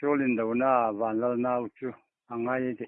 solin do na van lo nau chu angai ti